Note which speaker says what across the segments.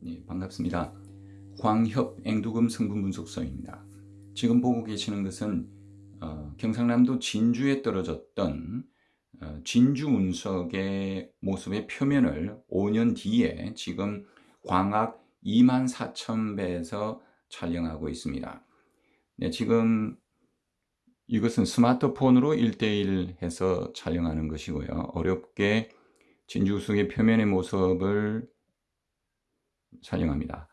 Speaker 1: 네, 반갑습니다. 광협 앵두금 성분 분석서입니다. 지금 보고 계시는 것은 어, 경상남도 진주에 떨어졌던 어, 진주 운석의 모습의 표면을 5년 뒤에 지금 광학 24,000배에서 촬영하고 있습니다. 네, 지금 이것은 스마트폰으로 1대1 해서 촬영하는 것이고요. 어렵게 진주 운석의 표면의 모습을 촬영합니다.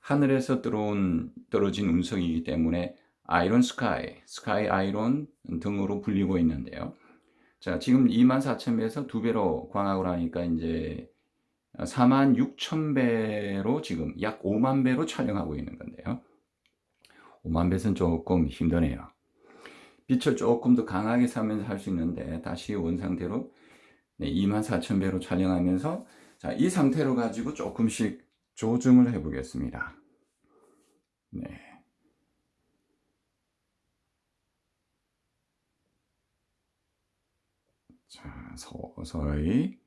Speaker 1: 하늘에서 들어온 떨어진 운석이기 때문에 아이론 스카이, 스카이 아이론 등으로 불리고 있는데요. 자, 지금 24,000배에서 두 배로 광학을 하니까 이제 46,000배로 지금 약 5만 배로 촬영하고 있는 건데요. 5만 배는 조금 힘드네요. 빛을 조금 더 강하게 사면서 할 수 있는데 다시 원상태로 네, 24,000배로 촬영하면서 자, 이 상태로 가지고 조금씩 조정을 해 보겠습니다. 네. 자, 서서히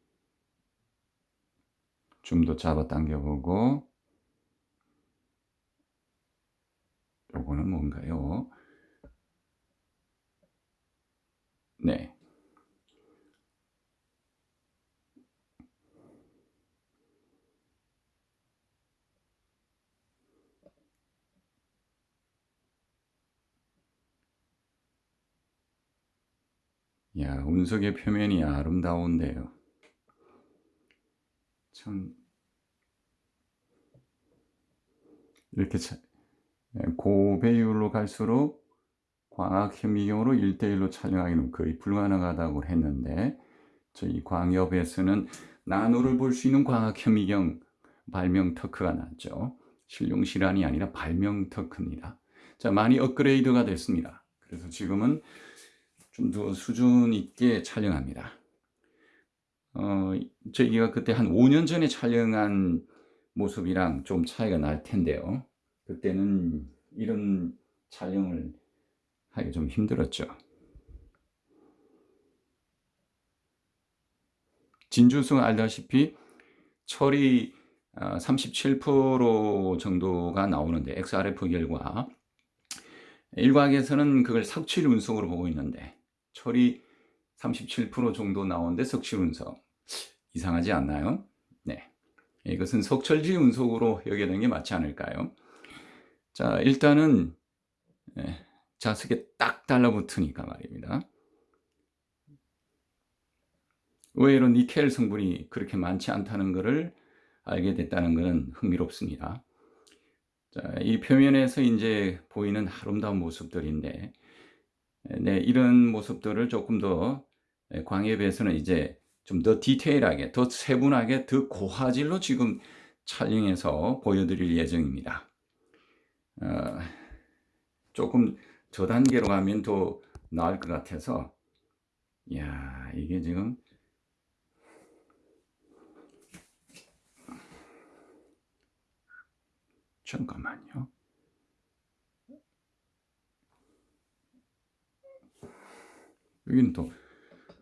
Speaker 1: 좀더 잡아 당겨 보고 요거는 뭔가요? 네. 야, 운석의 표면이 아름다운데요. 참 이렇게 예, 고배율로 갈수록 광학 현미경으로 1대1로 촬영하기는 거의 불가능하다고 했는데 저희 광협에서는 나노를 볼 수 있는 광학 현미경 발명特크가 났죠. 실용 실환이 아니라 발명 특크입니다. 자, 많이 업그레이드가 됐습니다. 그래서 지금은 좀 더 수준 있게 촬영합니다. 어, 저희가 그때 한 5년 전에 촬영한 모습이랑 좀 차이가 날 텐데요. 그때는 이런 촬영을 하기 좀 힘들었죠. 진주성 알다시피 철이 37% 정도가 나오는데 XRF 결과 일각에서는 그걸 석칠 운석으로 보고 있는데 철이 37% 정도 나오는데 석칠 운석 이상하지 않나요? 네, 이것은 석철지 운석으로 되는 게 맞지 않을까요? 자 일단은 네, 자석에 딱 달라붙으니까 말입니다. 의외로 니켈 성분이 그렇게 많지 않다는 것을 알게 됐다는 것은 흥미롭습니다. 자, 이 표면에서 이제 보이는 아름다운 모습들인데, 네, 이런 모습들을 조금 더 광에 비해서는 이제 좀 더 디테일하게, 더 세분하게, 더 고화질로 지금 촬영해서 보여드릴 예정입니다. 어, 조금 저 단계로 가면 더 나을 것 같아서, 야 이게 지금 잠깐만요. 여기는 또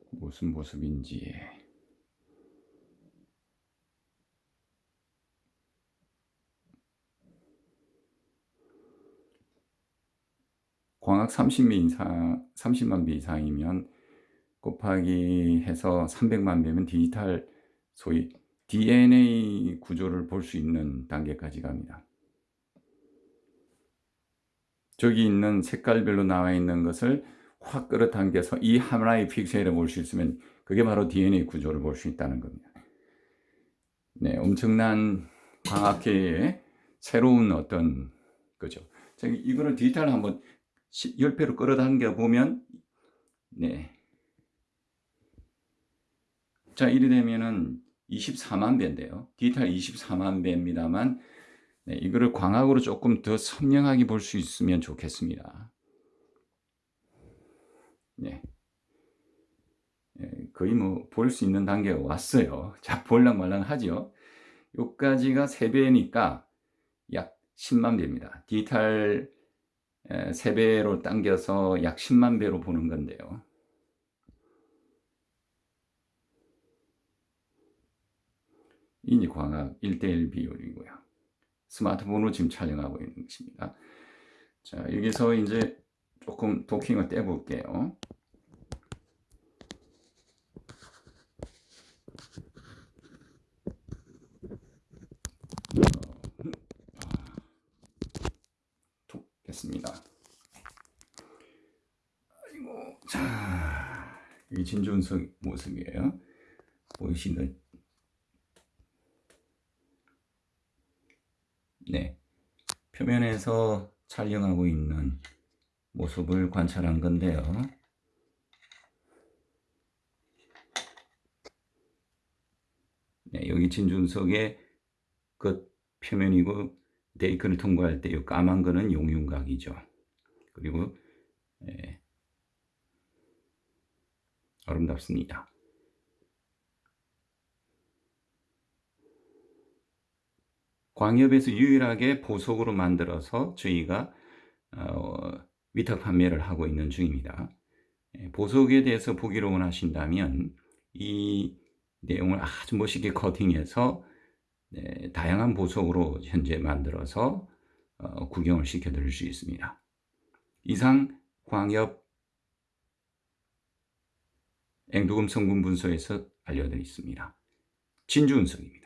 Speaker 1: 무슨 모습인지 광학 30배 이상, 30만 배 이상이면 곱하기 해서 300만 배면 디지털 소위 DNA 구조를 볼 수 있는 단계까지 갑니다. 저기 있는 색깔별로 나와 있는 것을 확 끌어당겨서 이 하나의 픽셀을 볼 수 있으면 그게 바로 DNA 구조를 볼 수 있다는 겁니다. 네, 엄청난 광학계의 새로운 어떤 거죠. 이거는 디지털 한번 10배로 끌어당겨 보면 네. 자, 이래 되면은 24만 배인데요. 디지털 24만 배입니다만 네, 이거를 광학으로 조금 더 선명하게 볼 수 있으면 좋겠습니다. 네. 네 거의 뭐 볼 수 있는 단계가 왔어요. 자, 볼랑 말랑 하죠. 요까지가 3배니까 약 10만 배입니다. 디지털 3배로 당겨서 약 10만 배로 보는 건데요. 이제 광학 1대1 비율이고요. 스마트폰으로 지금 촬영하고 있는 것입니다. 자, 여기서 이제 조금 도킹을 떼볼게요. 톡 됐습니다. 아이고, 자, 이 진준석 모습이에요. 보이시는 네. 표면에서 촬영하고 있는 모습을 관찰한 건데요. 네, 여기 진준석의 끝 표면이고 데이크를 통과할 때 이 까만 거는 용융각이죠. 그리고 예, 아름답습니다. 광협에서 유일하게 보석으로 만들어서 저희가 어, 위탁 판매를 하고 있는 중입니다. 예, 보석에 대해서 보기로 원하신다면 이 내용을 아주 멋있게 커팅해서 네, 다양한 보석으로 현재 만들어서 어, 구경을 시켜드릴 수 있습니다. 이상 광협 앵두금 성분 분소에서 알려드렸습니다. 진주은석입니다.